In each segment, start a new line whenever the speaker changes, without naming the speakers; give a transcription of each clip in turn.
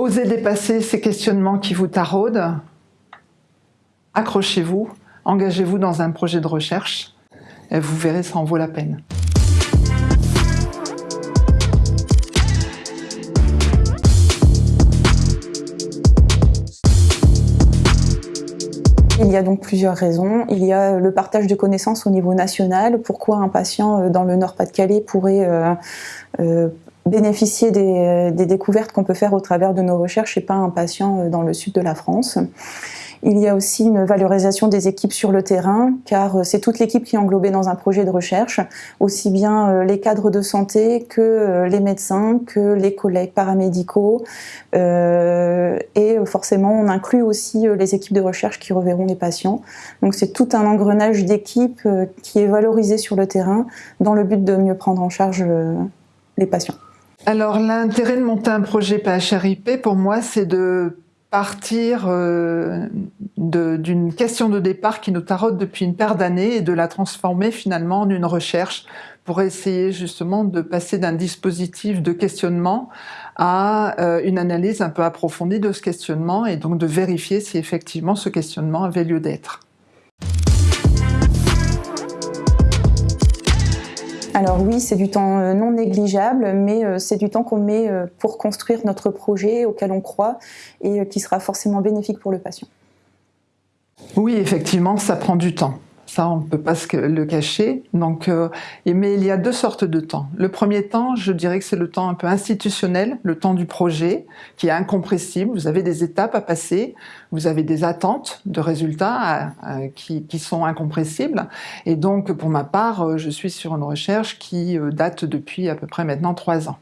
Osez dépasser ces questionnements qui vous taraudent. Accrochez-vous, engagez-vous dans un projet de recherche et vous verrez, ça en vaut la peine.
Il y a donc plusieurs raisons. Il y a le partage de connaissances au niveau national. Pourquoi un patient euh, dans le Nord-Pas-de-Calais pourrait euh, euh, bénéficier des, des découvertes qu'on peut faire au travers de nos recherches et pas un patient dans le sud de la France il y a aussi une valorisation des équipes sur le terrain, car euh, c'est toute l'équipe qui est englobée dans un projet de recherche, aussi bien euh, les cadres de santé que euh, les médecins, que les collègues paramédicaux, et forcément on inclut aussi les équipes de recherche qui reverront les patients. Donc c'est tout un engrenage d'équipes qui est valorisé sur le terrain dans le but de mieux prendre en charge les patients.
Alors l'intérêt de monter un projet PHRIP pour moi c'est de partir euh, d'une question de départ qui nous taraude depuis une paire d'années et de la transformer finalement en une recherche pour essayer justement de passer d'un dispositif de questionnement à euh, une analyse un peu approfondie de ce questionnement et donc de vérifier si effectivement ce questionnement avait lieu d'être.
Alors oui, c'est du temps euh, non négligeable, mais euh, c'est du temps qu'on met euh, pour construire notre projet auquel on croit et qui sera forcément bénéfique pour le patient.
Oui, effectivement, ça prend du temps. Ça, on ne peut pas le cacher. Donc, euh, mais il y a deux sortes de temps. Le premier temps, je dirais que c'est le temps un peu institutionnel, le temps du projet, qui est incompressible. Vous avez des étapes à passer, vous avez des attentes de résultats euh, qui, qui, sont incompressibles. Et donc, pour ma part, euh, je suis sur une recherche qui date depuis à peu près maintenant trois ans.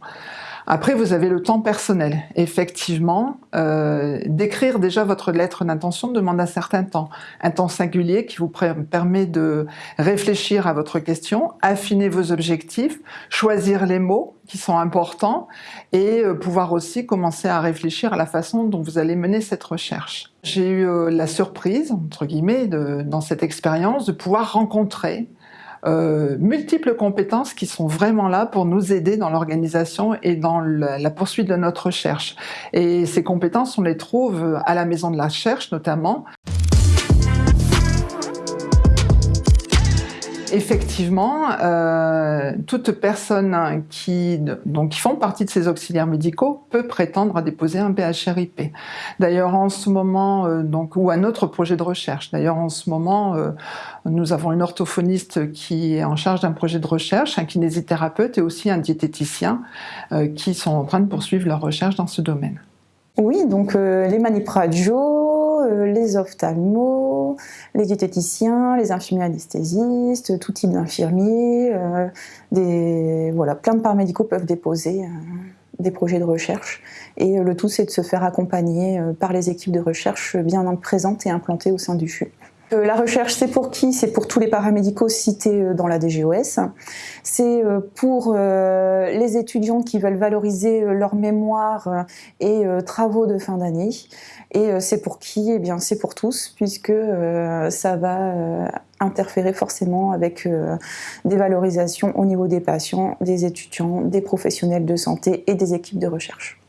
Après, vous avez le temps personnel. Effectivement, euh, d'écrire déjà votre lettre d'intention demande un certain temps. Un temps singulier qui vous permet de réfléchir à votre question, affiner vos objectifs, choisir les mots qui sont importants et euh, pouvoir aussi commencer à réfléchir à la façon dont vous allez mener cette recherche. J'ai eu euh, la surprise, entre guillemets, dans cette expérience, de pouvoir rencontrer euh, multiples compétences qui sont vraiment là pour nous aider dans l'organisation et dans la poursuite de notre recherche. Et ces compétences, on les trouve à la Maison de la Recherche notamment. Effectivement, euh, toute personne qui, donc, qui font partie de ces auxiliaires médicaux peut prétendre à déposer un PHRIP. D'ailleurs, en ce moment, euh, donc, ou un autre projet de recherche. D'ailleurs, en ce moment, euh, nous avons une orthophoniste qui est en charge d'un projet de recherche, un kinésithérapeute et aussi un diététicien qui sont en train de poursuivre leur recherche dans ce domaine.
Oui, donc les manipradio, les ophtalmos, les diététiciens, les infirmiers anesthésistes, tout type d'infirmiers, euh, des voilà, plein de paramédicaux peuvent déposer euh, des projets de recherche. Et euh, le tout, c'est de se faire accompagner par les équipes de recherche bien présentes et implantées au sein du CHU. La recherche, c'est pour qui? C'est pour tous les paramédicaux cités dans la DGOS. C'est pour les étudiants qui veulent valoriser leur mémoire et travaux de fin d'année. Et euh, c'est pour qui? Eh bien, c'est pour tous, puisque euh, ça va euh, interférer forcément avec des valorisations au niveau des patients, des étudiants, des professionnels de santé et des équipes de recherche.